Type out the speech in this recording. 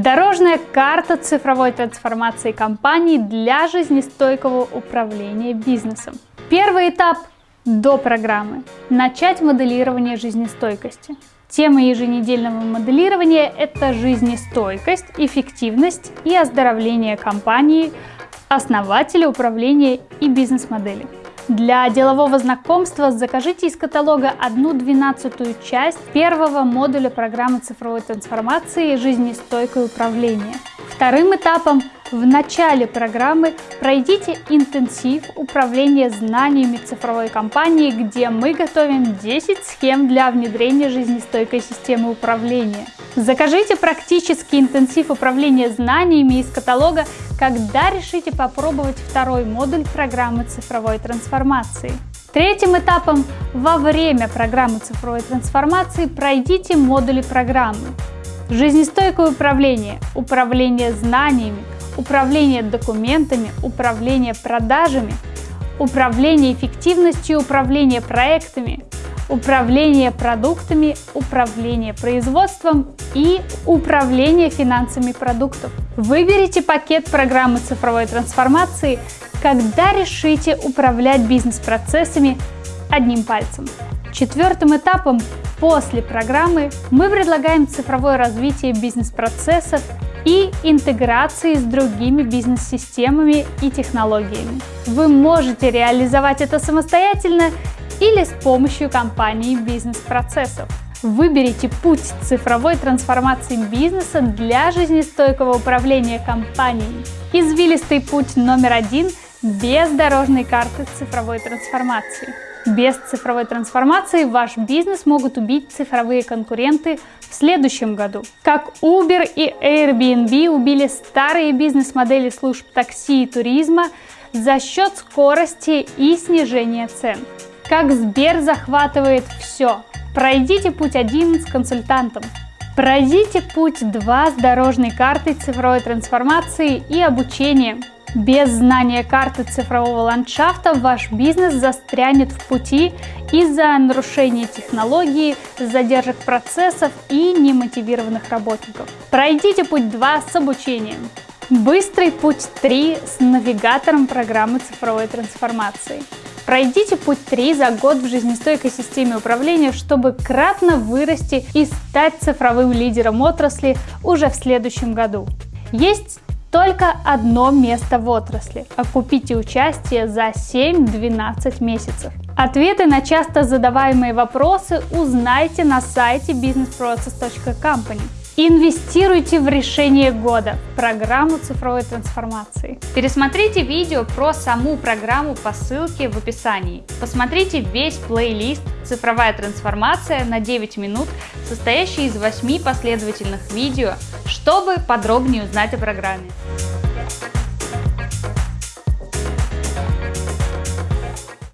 Дорожная карта цифровой трансформации компании для жизнестойкого управления бизнесом. Первый этап до программы. Начать моделирование жизнестойкости. Тема еженедельного моделирования – это жизнестойкость, эффективность и оздоровление компании, основателя, управления и бизнес-модели. Для делового знакомства закажите из каталога одну двенадцатую часть первого модуля программы цифровой трансформации «Жизнестойкое управление». Вторым этапом в начале программы пройдите интенсив управления знаниями цифровой компании, где мы готовим 10 схем для внедрения жизнестойкой системы управления. Закажите практический интенсив управления знаниями из каталога, когда решите попробовать второй модуль программы цифровой трансформации. Третьим этапом во время программы цифровой трансформации пройдите модули программы. Жизнестойкое управление, управление знаниями, управление документами, управление продажами, управление эффективностью, управление проектами, управление продуктами, управление производством и управление финансами продуктов. Выберите пакет программы цифровой трансформации, когда решите управлять бизнес-процессами одним пальцем. Четвертым этапом после программы мы предлагаем цифровое развитие бизнес-процессов и интеграции с другими бизнес-системами и технологиями. Вы можете реализовать это самостоятельно или с помощью компании бизнес-процессов. Выберите путь цифровой трансформации бизнеса для жизнестойкого управления компанией. Извилистый путь номер один без дорожной карты цифровой трансформации. Без цифровой трансформации ваш бизнес могут убить цифровые конкуренты в следующем году. Как Uber и Airbnb убили старые бизнес-модели служб такси и туризма за счет скорости и снижения цен. Как Сбер захватывает все. Пройдите путь 1 с консультантом. Пройдите путь 2 с дорожной картой цифровой трансформации и обучением. Без знания карты цифрового ландшафта ваш бизнес застрянет в пути из-за нарушения технологии, задержек процессов и немотивированных работников. Пройдите путь 2 с обучением. Быстрый путь 3 с навигатором программы цифровой трансформации. Пройдите путь 3 за год в жизнестойкой системе управления, чтобы кратно вырасти и стать цифровым лидером отрасли уже в следующем году. Есть только одно место в отрасли. Окупите участие за 7-12 месяцев. Ответы на часто задаваемые вопросы узнайте на сайте businessprocess.company. Инвестируйте в решение года, программу цифровой трансформации. Пересмотрите видео про саму программу по ссылке в описании. Посмотрите весь плейлист «Цифровая трансформация» на 9 минут, состоящий из 8 последовательных видео, чтобы подробнее узнать о программе.